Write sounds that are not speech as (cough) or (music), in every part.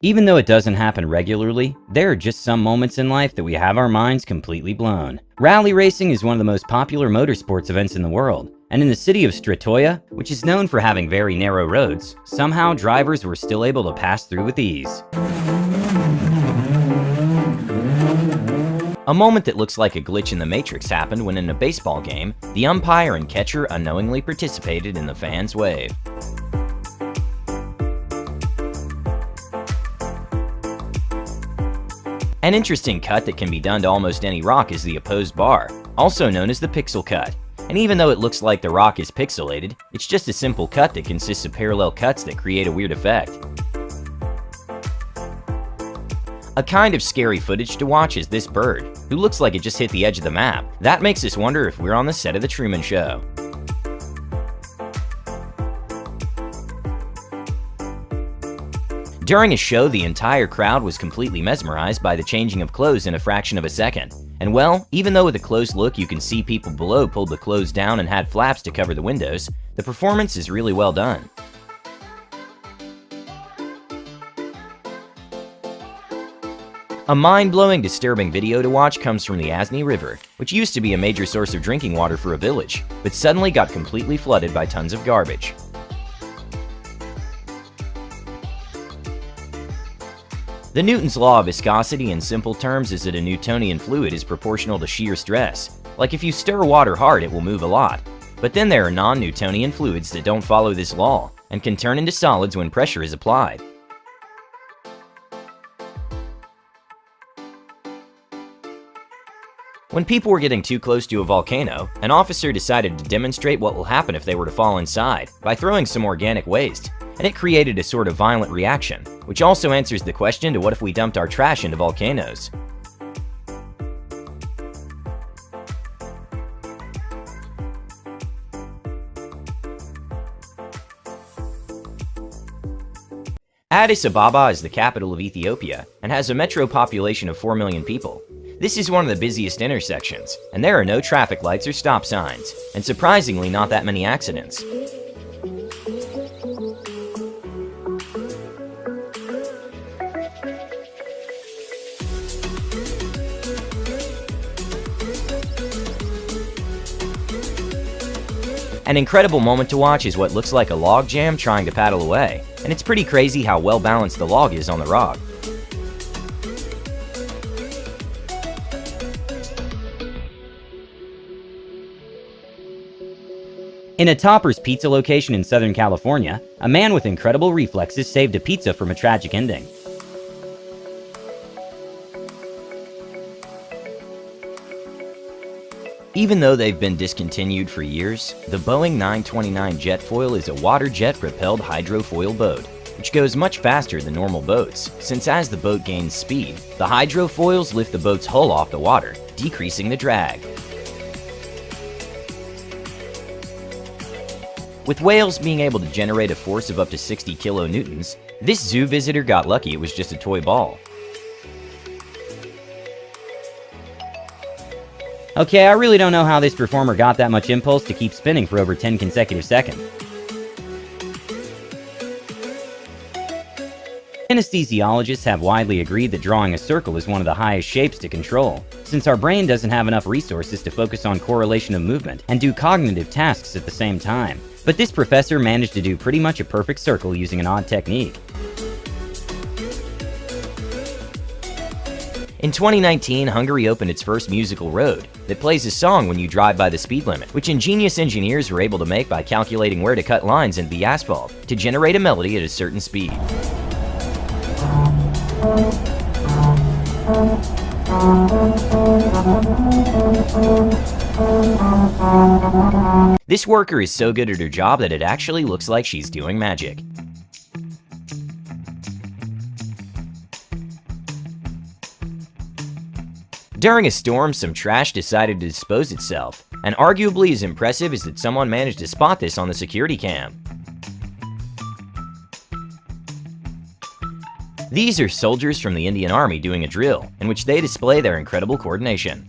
Even though it doesn't happen regularly, there are just some moments in life that we have our minds completely blown. Rally racing is one of the most popular motorsports events in the world, and in the city of Stratoya, which is known for having very narrow roads, somehow drivers were still able to pass through with ease. A moment that looks like a glitch in the Matrix happened when in a baseball game, the umpire and catcher unknowingly participated in the fans' wave. An interesting cut that can be done to almost any rock is the opposed bar, also known as the pixel cut. And even though it looks like the rock is pixelated, it's just a simple cut that consists of parallel cuts that create a weird effect. A kind of scary footage to watch is this bird, who looks like it just hit the edge of the map. That makes us wonder if we're on the set of The Truman Show. During a show, the entire crowd was completely mesmerized by the changing of clothes in a fraction of a second. And well, even though with a close look you can see people below pulled the clothes down and had flaps to cover the windows, the performance is really well done. A mind-blowing, disturbing video to watch comes from the Asni River, which used to be a major source of drinking water for a village, but suddenly got completely flooded by tons of garbage. The Newton's law of viscosity in simple terms is that a Newtonian fluid is proportional to shear stress. Like if you stir water hard, it will move a lot. But then there are non-Newtonian fluids that don't follow this law and can turn into solids when pressure is applied. When people were getting too close to a volcano, an officer decided to demonstrate what will happen if they were to fall inside by throwing some organic waste, and it created a sort of violent reaction, which also answers the question to what if we dumped our trash into volcanoes. Addis Ababa is the capital of Ethiopia and has a metro population of 4 million people. This is one of the busiest intersections, and there are no traffic lights or stop signs, and surprisingly not that many accidents. An incredible moment to watch is what looks like a log jam trying to paddle away, and it's pretty crazy how well balanced the log is on the rock. In a Topper's Pizza location in Southern California, a man with incredible reflexes saved a pizza from a tragic ending. Even though they've been discontinued for years, the Boeing 929 Jetfoil is a water jet propelled hydrofoil boat, which goes much faster than normal boats, since as the boat gains speed, the hydrofoils lift the boat's hull off the water, decreasing the drag. With whales being able to generate a force of up to 60 kilonewtons, this zoo visitor got lucky it was just a toy ball. Okay, I really don't know how this performer got that much impulse to keep spinning for over 10 consecutive seconds. Anesthesiologists have widely agreed that drawing a circle is one of the highest shapes to control, since our brain doesn't have enough resources to focus on correlation of movement and do cognitive tasks at the same time. But this professor managed to do pretty much a perfect circle using an odd technique. In 2019, Hungary opened its first musical road that plays a song when you drive by the speed limit, which ingenious engineers were able to make by calculating where to cut lines in the asphalt to generate a melody at a certain speed. This worker is so good at her job that it actually looks like she's doing magic. During a storm, some trash decided to dispose itself, and arguably as impressive is that someone managed to spot this on the security cam. These are soldiers from the Indian Army doing a drill, in which they display their incredible coordination.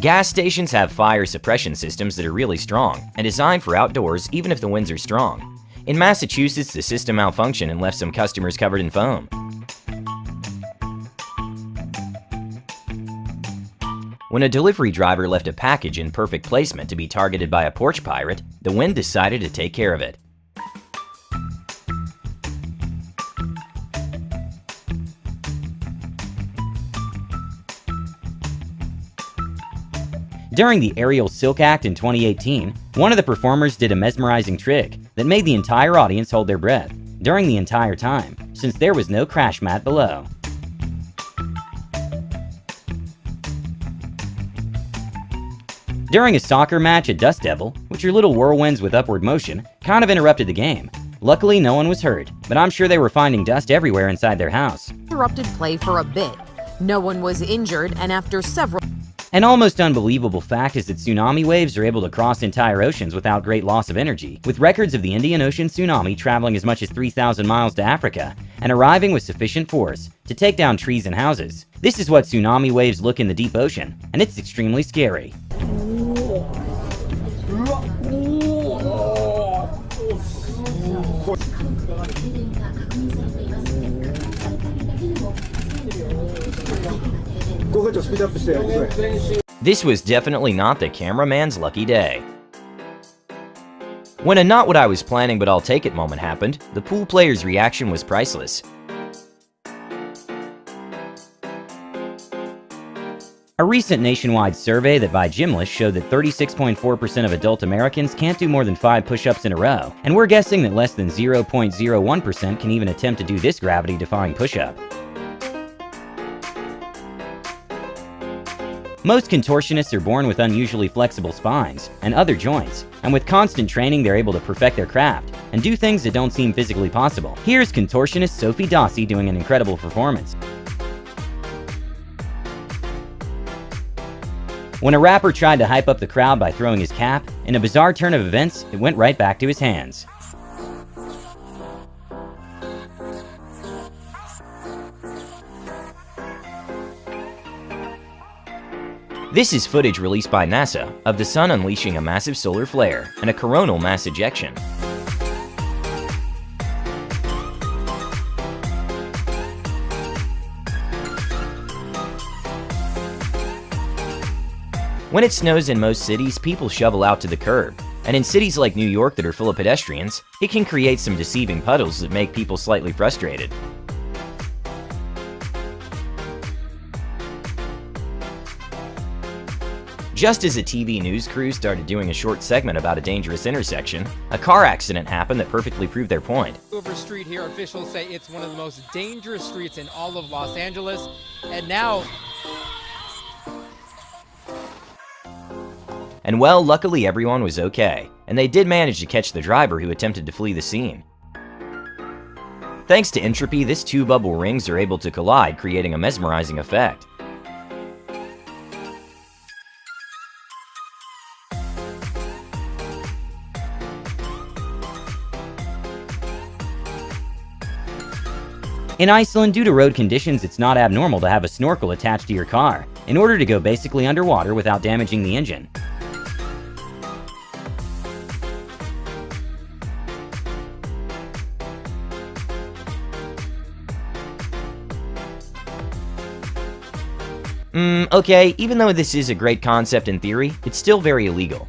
Gas stations have fire suppression systems that are really strong and designed for outdoors even if the winds are strong. In Massachusetts, the system malfunctioned and left some customers covered in foam. When a delivery driver left a package in perfect placement to be targeted by a porch pirate, the wind decided to take care of it. During the Aerial Silk Act in 2018, one of the performers did a mesmerizing trick that made the entire audience hold their breath during the entire time, since there was no crash mat below. During a soccer match at Dust Devil, which are little whirlwinds with upward motion, kind of interrupted the game. Luckily, no one was hurt, but I'm sure they were finding dust everywhere inside their house. Interrupted play for a bit. No one was injured, and after several An almost unbelievable fact is that tsunami waves are able to cross entire oceans without great loss of energy, with records of the Indian Ocean tsunami traveling as much as 3,000 miles to Africa and arriving with sufficient force to take down trees and houses. This is what tsunami waves look in the deep ocean, and it's extremely scary. (laughs) This was definitely not the cameraman's lucky day. When a not what I was planning but I'll take it moment happened, the pool player's reaction was priceless. A recent nationwide survey that by Gymless showed that 36.4% of adult Americans can't do more than 5 push-ups in a row, and we're guessing that less than 0.01% can even attempt to do this gravity-defying push-up. Most contortionists are born with unusually flexible spines and other joints, and with constant training they're able to perfect their craft and do things that don't seem physically possible. Here's contortionist Sophie Dossi doing an incredible performance. When a rapper tried to hype up the crowd by throwing his cap, in a bizarre turn of events, it went right back to his hands. This is footage released by NASA of the sun unleashing a massive solar flare and a coronal mass ejection. When it snows in most cities, people shovel out to the curb, and in cities like New York that are full of pedestrians, it can create some deceiving puddles that make people slightly frustrated. Just as a TV news crew started doing a short segment about a dangerous intersection, a car accident happened that perfectly proved their point. Hoover Street here, officials say it's one of the most dangerous streets in all of Los Angeles. And now And well, luckily everyone was okay, and they did manage to catch the driver who attempted to flee the scene. Thanks to entropy, this two bubble rings are able to collide, creating a mesmerizing effect. In Iceland, due to road conditions, it's not abnormal to have a snorkel attached to your car, in order to go basically underwater without damaging the engine. Mm, okay, even though this is a great concept in theory, it's still very illegal.